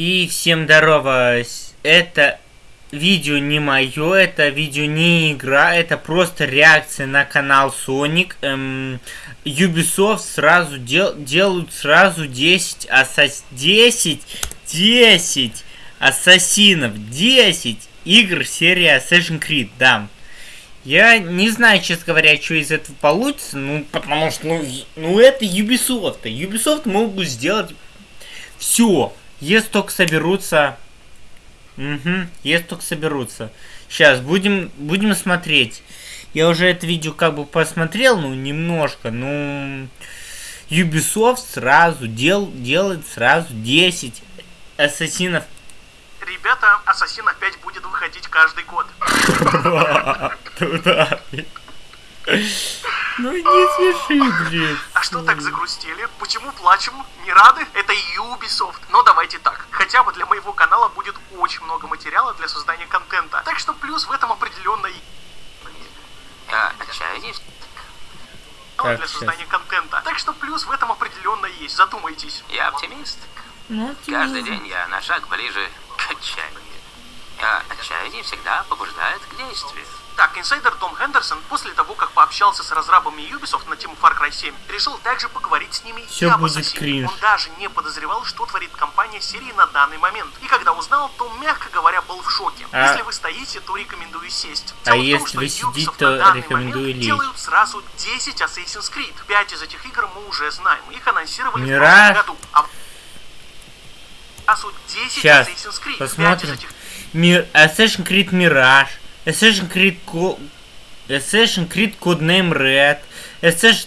И всем здорово, это видео не мое, это видео не игра, это просто реакция на канал Sonic. Эм, Ubisoft сразу дел, делают сразу 10 ассас... 10, 10 ассасинов, 10 игр серии Assassin's Creed, да. Я не знаю, честно говоря, что из этого получится, ну, потому что, ну, ну это Ubisoft. Ubisoft могут сделать все, если только соберутся... Угу, если только соберутся. Сейчас, будем, будем смотреть. Я уже это видео как бы посмотрел, ну, немножко, ну... Ubisoft сразу дел, делает сразу 10 ассасинов. Ребята, Ассасин опять будет выходить каждый год. Ну не смеши, блин. А что так загрустили? Почему плачем? Не рады? Это Ubisoft. Но давайте так. Хотя бы для моего канала будет очень много материала для создания контента. Так что плюс в этом определенно А, отчаяние? Для создания контента. Так что плюс в этом определенно есть. Задумайтесь. Я оптимист. Ну, Каждый день я на шаг ближе к отчаянию. А отчаяние всегда побуждает к действию. Так, инсайдер Том Хендерсон после того, как пообщался с разрабами Ubisoft на тему Far Cry 7, решил также поговорить с ними Всё и об Ассасине. Он даже не подозревал, что творит компания серии на данный момент. И когда узнал, то, мягко говоря, был в шоке. А- Если вы стоите, то рекомендую сесть. А Дело в том, если что вы сидите, то рекомендую момент лечь. делают сразу 10 Assassin's Creed. 5 из этих игр мы уже знаем. Их анонсировали Мираж. в прошлом году. А сразу 10 Сейчас, Assassin's Creed. 5 из посмотрим. этих Мир... Assassin's Creed Mirage, Assassin's Creed Co... Assassin's Creed Codename Red, Assassin's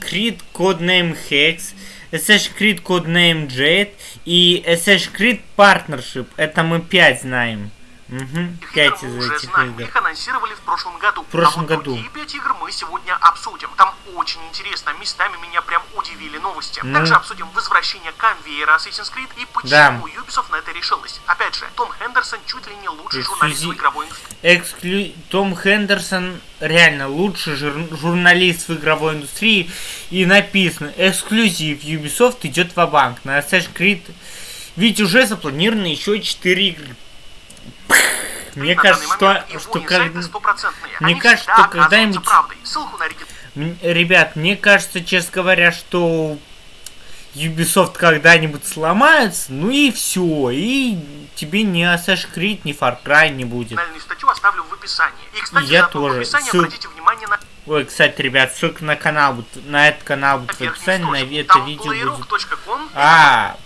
Creed Codename Hex, Assassin's Creed Codename Jade и Assassin's Creed Partnership. Это мы 5 знаем. Угу, Их 5 игр из этих знаем. игр. Их анонсировали в прошлом году. В прошлом а вот году. другие пять игр мы сегодня обсудим. Там очень интересно. Местами меня прям удивили новости. Ну. Также обсудим возвращение конвейера Assassin's Creed и почему Да. Ubisoft на это решилась. Опять же, Том Хендерсон чуть ли не лучший журналист в игровой индустрии. Эксклю... Том Хендерсон реально лучший жур- журналист в игровой индустрии. И написано, эксклюзив Ubisoft идет в банк на Assassin's Creed. Ведь уже запланировано еще 4 игры. Мне кажется, что, что как... мне кажется, что когда-нибудь- Ребят, мне кажется, честно говоря, что Ubisoft когда-нибудь сломается, ну и все, и тебе ни Assassin's Creed, ни Far Cry не будет. Статью оставлю в описании. И, кстати, Я тоже. описании Ссыл- обратите внимание на Ой, кстати, ребят, ссылка на канал, будет- на этот канал будет в описании, на это видео будет. А,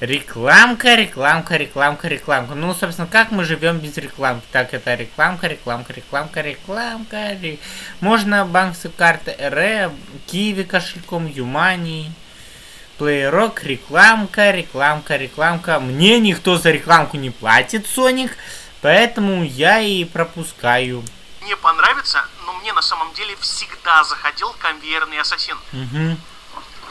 рекламка, рекламка, рекламка, рекламка. Ну, собственно, как мы живем без рекламки? Так, это рекламка, рекламка, рекламка, рекламка. ре- Можно банковская карта РЭ, Киви кошельком, Юмани. Плейрок, рекламка, рекламка, рекламка. Мне никто за рекламку не платит, Соник, поэтому я и пропускаю. не понравится, но мне на самом деле всегда заходил конвейерный ассасин. Угу.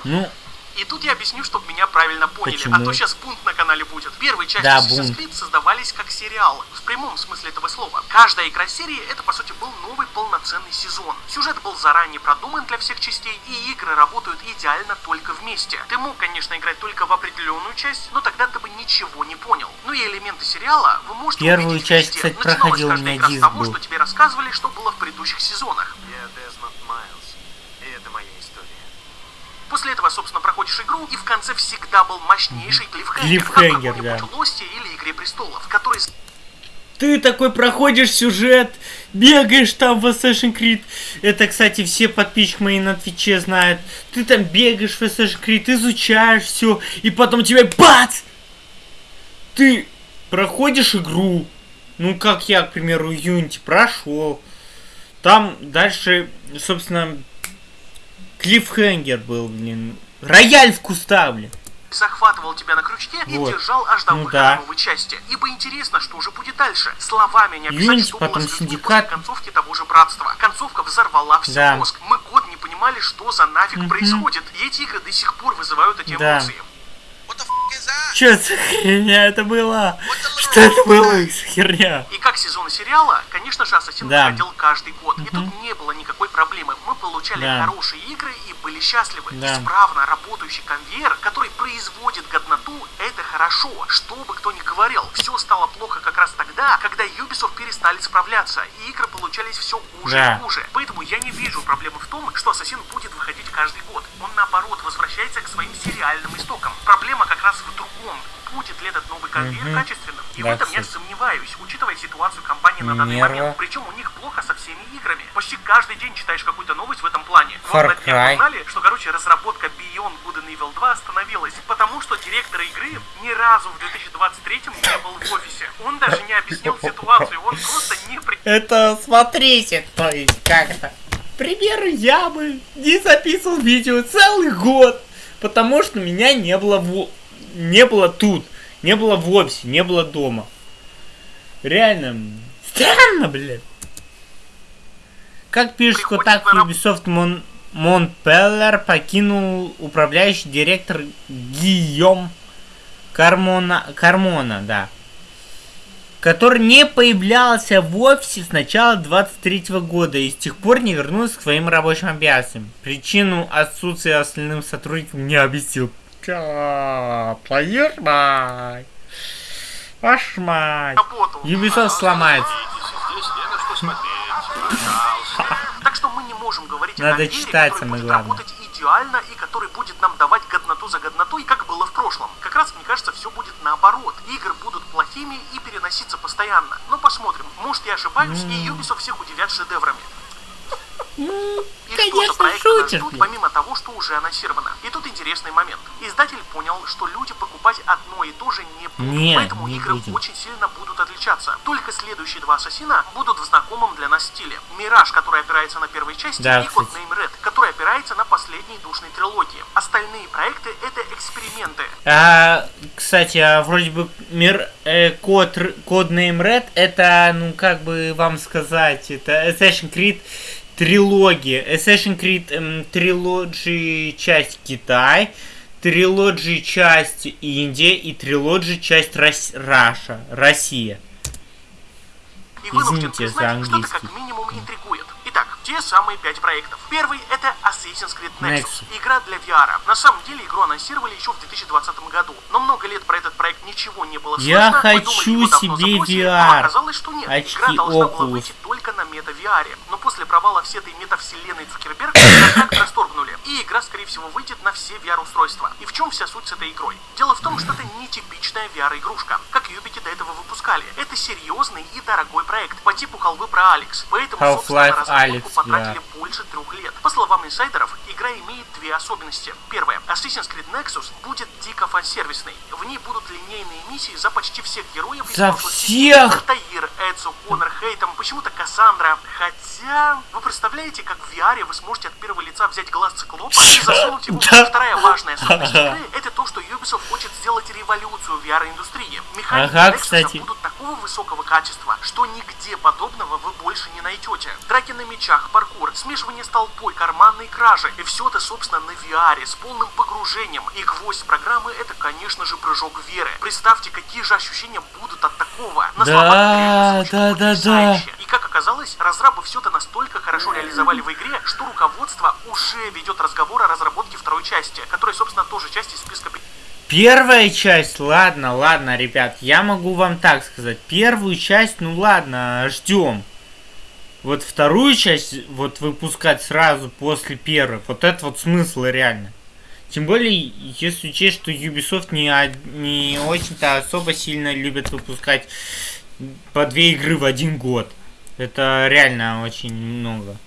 Ну, И тут я объясню, чтобы меня правильно поняли, Почему? а то сейчас бунт на канале будет. Первые части Да, Assassin's. Creed создавались как сериал, в прямом смысле этого слова. Каждая игра серии это по сути был новый полноценный сезон. Сюжет был заранее продуман для всех частей, и игры работают идеально только вместе. Ты мог, конечно, играть только в определенную часть, но тогда ты бы ничего не понял. Ну и элементы сериала вы можете Первую увидеть часть, везде. кстати, Начиналась проходил, у каждая меня игра с диск того, был. что тебе рассказывали, что было в предыдущих сезонах. Я Дезмонд Майлз, и это моя история. После этого, собственно, проходишь игру, и в конце всегда был мощнейший клиффхенгер, Клиффхенгер, да. Лосте или Игре Престолов, который Ты такой проходишь сюжет, бегаешь там в Assassin's Creed. Это, кстати, все подписчики мои на Твиче знают. Ты там бегаешь в Assassin's Creed, изучаешь все, и потом тебе бац! Ты проходишь игру. Ну, как я, к примеру, Unity прошел. Там дальше, собственно, клиффхенгер был, блин. Рояль в куста, блин. захватывал тебя на крючке и Вот. держал аж до Ну выхода да. новой части. Ибо интересно, что уже будет дальше. Словами не описать, Unity, что потом было с людьми Синдикат. после концовки того же братства. Концовка взорвала все Да. мозг. Мы год не понимали, что за нафиг Мгм. происходит. И эти игры до сих пор вызывают эти Да. эмоции. Что за херня это была? Что это было за херня? И как сезоны сериала, конечно же, Ассасин Да. выходил каждый год. И тут не было никакой проблемы. Мы получали Да. хорошие игры и были счастливы. Да. Исправно работающий конвейер, который производит годноту, это хорошо. Что бы кто ни говорил, все стало плохо как раз тогда, когда Ubisoft перестали справляться, и игры получались все хуже Да. и хуже. Поэтому я не вижу проблемы в том, что Ассасин будет выходить каждый год. Он наоборот возвращается к своим сериальным 10 этот новый конвейер угу. качественным. И да, в этом я сомневаюсь, учитывая ситуацию компании на данный Нерва. момент. Причем у них плохо со всеми играми. Почти каждый день читаешь какую-то новость в этом плане. Far вот на узнали, что, короче, разработка Beyond Good and Evil 2 остановилась, потому что директор игры ни разу в 2023 не был в офисе. Он даже не объяснил ситуацию, он просто не... При... Это смотрите, то есть как это? Пример, я бы не записывал видео целый год, потому что меня не было в... не было тут не было в офисе, не было дома. Реально, странно, блядь. Как пишет на раб- Ubisoft Мон... Монпеллер покинул управляющий директор Гийом Кармона, Кармона, да который не появлялся в офисе с начала 23 года и с тех пор не вернулся к своим рабочим обязанностям. Причину отсутствия остальным сотрудникам не объяснил. Твою ж мать. Ваш мать. Ubisoft сломается. Так что мы не можем говорить Надо о конвейере, читать, который будет главное. работать идеально и который будет нам давать годноту за годнотой, как было в прошлом. Как раз, мне кажется, все будет наоборот. Игры будут плохими и переноситься постоянно. Но посмотрим. Может, я ошибаюсь, и Ubisoft всех удивят шедеврами. И что за конечно, проекты ждут, помимо того, что уже анонсировано. И тут интересный момент. Издатель понял, что люди покупать одно и то же не будут. Не, поэтому не игры будем. очень сильно будут отличаться. Только следующие два Ассасина будут в знакомом для нас стиле. Мираж, который опирается на первой части, Да, и. Codename Red, который опирается на последней душной трилогии. Остальные проекты это эксперименты. А, кстати, а вроде бы мир э, код, Codename Red это, ну как бы вам сказать, это Assassin's Creed трилогия. Assassin's Creed эм, трилогии часть Китай, трилогии часть Индия и трилогии часть Рос- Раша, Россия. И Извините за признать, это английский. как минимум интригует. Итак, те самые пять проектов. Первый это Assassin's Creed Nexus. Nexus. Игра для VR. На самом деле игру анонсировали еще в 2020 году. Но много лет про этот проект ничего не было слышно. Я хочу себе забросили, VR. Оказалось, что нет. Очки Игра должна была Oculus. выйти только мета-VR. Но после провала всей этой метавселенной Цукерберга контракт расторгнули. И игра, скорее всего, выйдет на все VR-устройства. И в чем вся суть с этой игрой? Дело в том, что это нетипичная VR-игрушка, как Юбики до этого выпускали. Это серьезный и дорогой проект по типу халвы про Алекс. Поэтому, Half-Life собственно, разработку потратили больше трех лет. По словам инсайдеров, игра имеет две особенности. Первое. Assassin's Creed Nexus будет дико фан-сервисной. В ней будут линейные миссии за почти всех героев За всех! Альтаир, Эдсу, Конор, Хейтом, почему-то Кассандра. Хотя, вы представляете, как в VR вы сможете от первого лица взять глаз циклопа и засунуть его. Вторая важная особенность игры – это то, что Ubisoft хочет сделать революцию в VR-индустрии. Механики Ага, кстати. будут такого высокого качества, что нигде подобного вы больше не найдете. Драки на мечах, паркур, смешивание с толпой, карманные кражи. И все это, собственно, на VR, с полным погружением. И гвоздь программы – это, конечно же, прыжок веры. Представьте, какие же ощущения будут от такого. На Да, да, да, да. И как оказалось, разрабы все это настолько хорошо реализовали в игре, что руководство уже ведет разговор о разработке второй части, которая, собственно, тоже часть из Первая часть, ладно, ладно, ребят, я могу вам так сказать. Первую часть, ну ладно, ждем. Вот вторую часть, вот выпускать сразу после первой, вот это вот смысл реально. Тем более, если учесть, что Ubisoft не, не очень-то особо сильно любят выпускать по две игры в один год. Это реально очень много.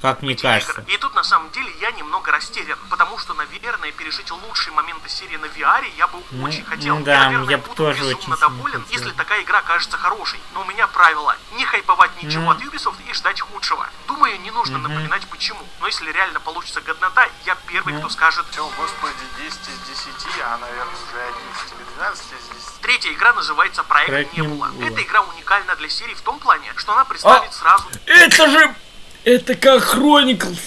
Как мне кажется. И тут на самом деле я немного растерян, потому что, наверное, пережить лучшие моменты серии на VR я бы Ну, очень хотел. ну да, я, наверное, я буду тоже безумно очень доволен, хотел. если такая игра кажется хорошей. Но у меня правило не хайповать ничего Ну. от Ubisoft и ждать худшего. Думаю, не нужно напоминать почему. Но если реально получится годнота, я первый, Ну. кто скажет. Все, господи, 10 из 10, а, наверное, уже 11 или 12 из 10. Третья игра называется Проект, Проект Небула. Небула. Эта игра уникальна для серии в том плане, что она представит А! сразу Это же... Это как Chronicles.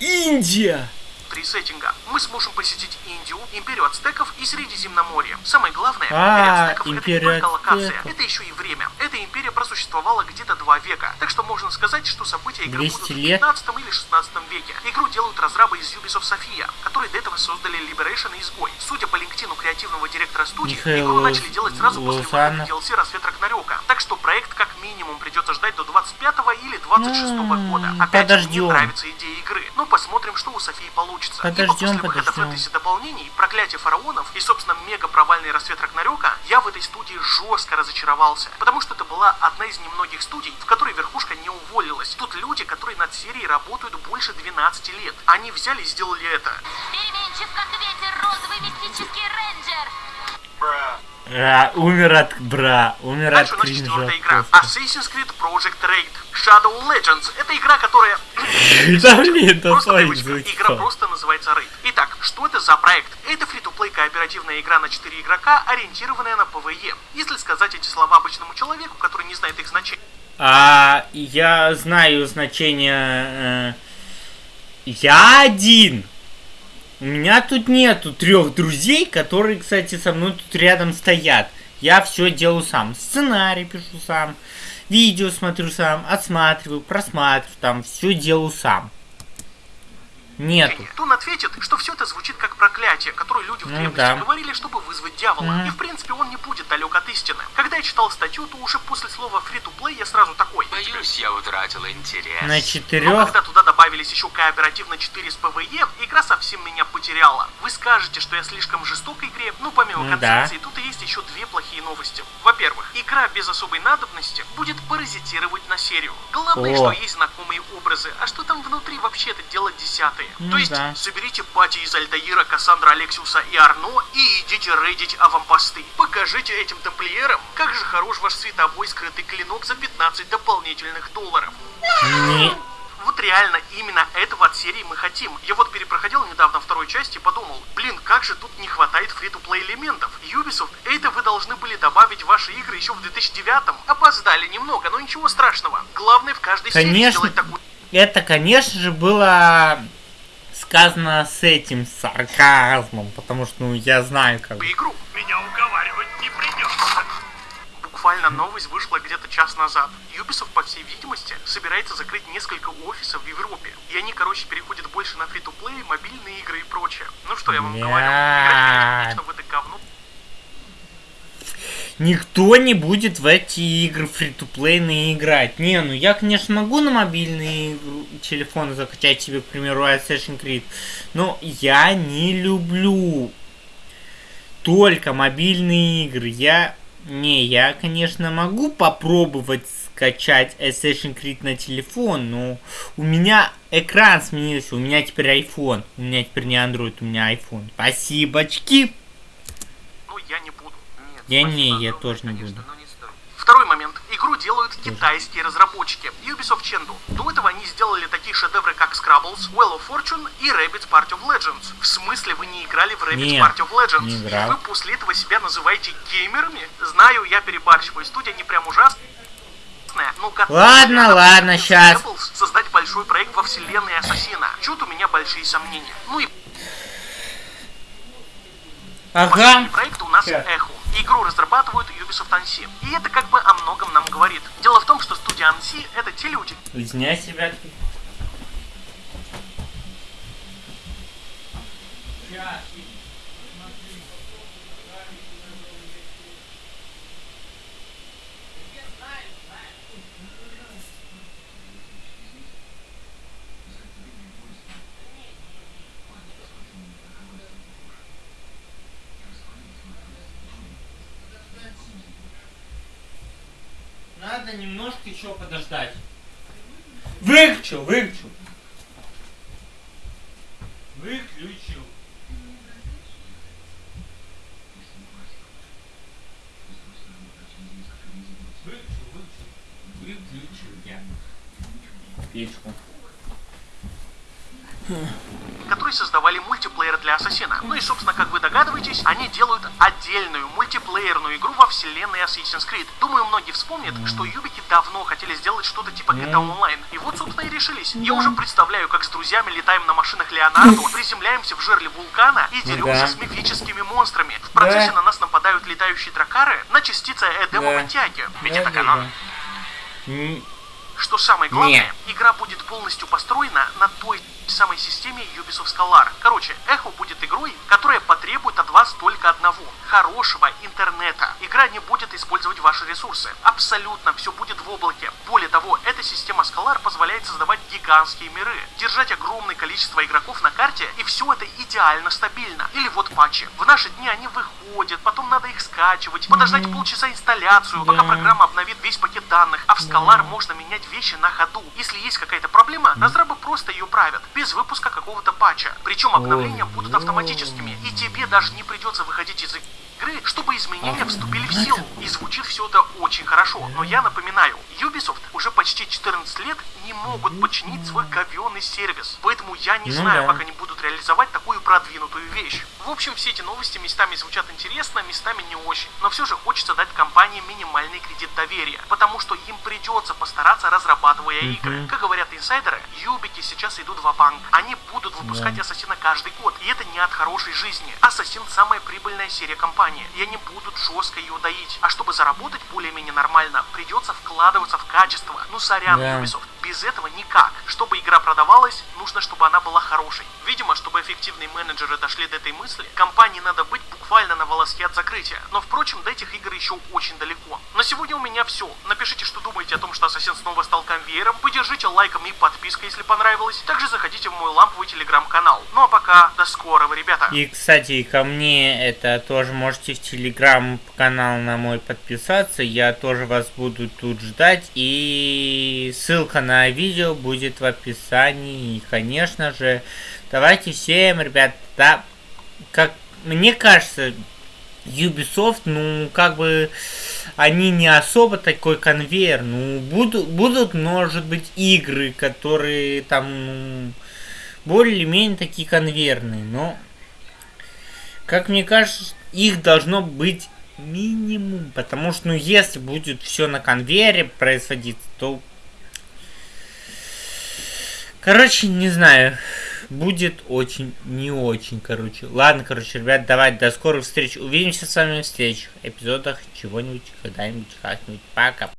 Индия. 3 сеттинга. Мы сможем посетить Индию, Империю Ацтеков и Средиземноморье. Самое главное, А, Ацтеков это не только локация, это еще и время. Эта империя просуществовала где-то два века, так что можно сказать, что события игры 200 будут в лет? 15 или 16 веке. Игру делают разрабы из Ubisoft Sofia, которые до этого создали Liberation и Изгой. Судя по линктину креативного директора студии, Михаил игру начали делать сразу после выхода. DLC «Рассвет Рагнарёка». Так что проект как минимум придется ждать до 25 или 26 М, года. Опять же, мне нравится идея игры, но посмотрим, что у Софии получится. Ибо Подождем, после выхода подождем. фэнтези дополнений, проклятие фараонов и, собственно, мега провальный рассвет Рагнарёка, я в этой студии жестко разочаровался. Потому что это была одна из немногих студий, в которой верхушка не уволилась. Тут люди, которые над серией работают больше 12 лет. Они взяли и сделали это. Переменчив, как ветер, розовый мистический рейнджер. А, умер от бра, умер Дальше от нас четвертая кринжа. игра. Assassin's Creed Project Raid. Shadow Legends. Это игра, которая... Да блин, да Просто игра просто называется Raid. Итак, что это за проект? Это фри-то-плей кооперативная игра на 4 игрока, ориентированная на PvE. Если сказать эти слова обычному человеку, который не знает их значения, А я знаю значение. э, я один. У меня тут нету трех друзей, которые, кстати, со мной тут рядом стоят. Я все делаю сам. Сценарий пишу сам, видео смотрю сам, отсматриваю, просматриваю, там все делаю сам. Нету. то он ответит, что все это звучит как проклятие, которое люди в Ну древности да. говорили, чтобы вызвать дьявола. Мгм. И в принципе он не будет далек от истины. Когда я читал статью, то уже после слова free-to-play я сразу такой. Боюсь, я утратил интерес. На Но четырех. когда туда добавились еще кооперативно 4 с PvE, игра совсем меня потеряла. Вы скажете, что я слишком жесток игре, ну помимо Ну концепции, тут и есть еще две плохие новости. Во-первых, игра без особой надобности будет паразитировать на серию. Главное, О. что есть знакомые образы, а что там внутри вообще это дело десятое. Ну То есть, да. соберите пати из Альтаира, Кассандра, Алексиуса и Арно и идите рейдить авампосты. Покажите этим тамплиерам, как же хорош ваш световой скрытый клинок за 15 дополнительных долларов. Не. Вот реально именно этого от серии мы хотим. Я вот перепроходил недавно второй части и подумал, блин, как же тут не хватает фри-то-плей элементов. Ubisoft, это вы должны были добавить в ваши игры еще в 2009-м. Опоздали немного, но ничего страшного. Главное в каждой серии Конечно. сделать такую Это, конечно же, было сказано с этим сарказмом, потому что, ну, я знаю, как. игру. Меня уговаривать не придется. Буквально новость вышла где-то час назад. Ubisoft, по всей видимости, собирается закрыть несколько офисов в Европе. И они, короче, переходят больше на фри-то-плей, мобильные игры и прочее. Ну что я вам говорю, играть, конечно, в это говно Никто не будет в эти игры фри-то-плейные играть. Не, ну я, конечно, могу на мобильный телефон закачать себе, к примеру, Assassin's Creed, но я не люблю только мобильные игры. Я... Не, я, конечно, могу попробовать скачать Assassin's Creed на телефон, но у меня экран сменился, у меня теперь iPhone. У меня теперь не Android, у меня iPhone. Спасибочки. Ну, я не буду. Нет, Я не, я тоже не буду. Второй момент. Игру делают китайские разработчики. Ubisoft Chengdu. До этого они сделали такие шедевры, как Scrabbles, Well of Fortune и Rabbids Party of Legends. В смысле, вы не играли в Rabbids Не, Party of Legends? не И играл. вы после этого себя называете геймерами? Знаю, я перебарщиваю. Студия не прям ужасная. Ну, как Ладно, ладно. Apples создать большой проект во вселенной Ассасина. Чуть у меня большие сомнения. Ну и Ага. Последний проект у нас. Эхо. Игру разрабатывают Ubisoft Annecy. И это как бы о многом нам говорит. Дело в том, что студия Annecy это те люди, Извиняюсь, ребятки. Надо немножко еще подождать. Выключил, выключил. Выключил. Выключил, выключил. Выключил я. Печку. Которые создавали мультиплеер для Ассасина. Ну и, собственно, как вы догадываетесь, они делают отдельную мультиплеерную игру во вселенной Assassin's Creed. Думаю, многие вспомнят, что Юбики давно хотели сделать что-то типа GTA Online. И вот, собственно, и решились. Я уже представляю, как с друзьями летаем на машинах Леонардо, приземляемся в жерле вулкана и деремся да. с мифическими монстрами. В процессе Да. на нас нападают летающие дракары на частицы Эдема Да. Ватяги. Ведь Да, это канон. Что самое главное, Нет. игра будет полностью построена на той самой системе Ubisoft Scholar. Короче, Эхо будет игрой, которая потребует от вас только одного – хорошего интернета. Игра не будет использовать ваши ресурсы. Абсолютно все будет в облаке. Более того, эта система Scholar позволяет создавать гигантские миры, держать огромное количество игроков на карте, и все это идеально стабильно. Или вот патчи. В наши дни они выходят, потом надо их скачивать, подождать полчаса инсталляцию, пока программа обновит весь пакет данных, а в Scholar можно менять вещи на ходу. Если есть какая-то проблема, разрабы просто ее правят, без выпуска какого-то патча. Причем обновления Ой, будут автоматическими, и тебе даже не придется выходить из игры, чтобы изменения вступили в силу. И звучит все это очень хорошо. Но я напоминаю, Ubisoft уже почти 14 лет не могут починить свой говёный сервис. Поэтому я не Ну знаю, как они будут реализовать такую продвинутую вещь. В общем, все эти новости местами звучат интересно, местами не очень. Но все же хочется дать компании минимальный кредит доверия, потому что им придется постараться, разрабатывая игры. Как говорят инсайдеры, Юбики сейчас идут в банк Они будут выпускать Ассасина каждый год, и это не от хорошей жизни. Ассасин самая прибыльная серия компании, и они будут жестко ее доить. А чтобы заработать более-менее нормально, придется вкладываться в качество. Ну сорян, Да. Ubisoft, без этого никак. Чтобы игра продавалась, нужно, чтобы она была хорошей. Видимо, чтобы эффективные менеджеры дошли до этой мысли, компании надо быть буквально на волоске от закрытия. Но, впрочем, до этих игр еще очень далеко. На сегодня у меня все. Напишите, что думаете о том, что Ассасин снова стал конвейером. Поддержите лайком и подпиской, если понравилось. Также заходите в мой ламповый телеграм-канал. Ну а пока, до скорого, ребята. И, кстати, ко мне это тоже можете в телеграм-канал на мой подписаться. Я тоже вас буду тут ждать. И ссылка на видео будет в описании. И, конечно же, давайте всем, ребят, да, как мне кажется, Ubisoft, ну, как бы, они не особо такой конвейер. Ну, будут, будут, может быть, игры, которые там, ну, более-менее такие конвейерные, но, как мне кажется, их должно быть минимум, потому что, ну, если будет все на конвейере происходить, то, короче, не знаю, будет очень не очень, короче. Ладно, короче, ребят, давайте до скорых встреч. Увидимся с вами в следующих эпизодах чего-нибудь, когда-нибудь, как-нибудь. Пока.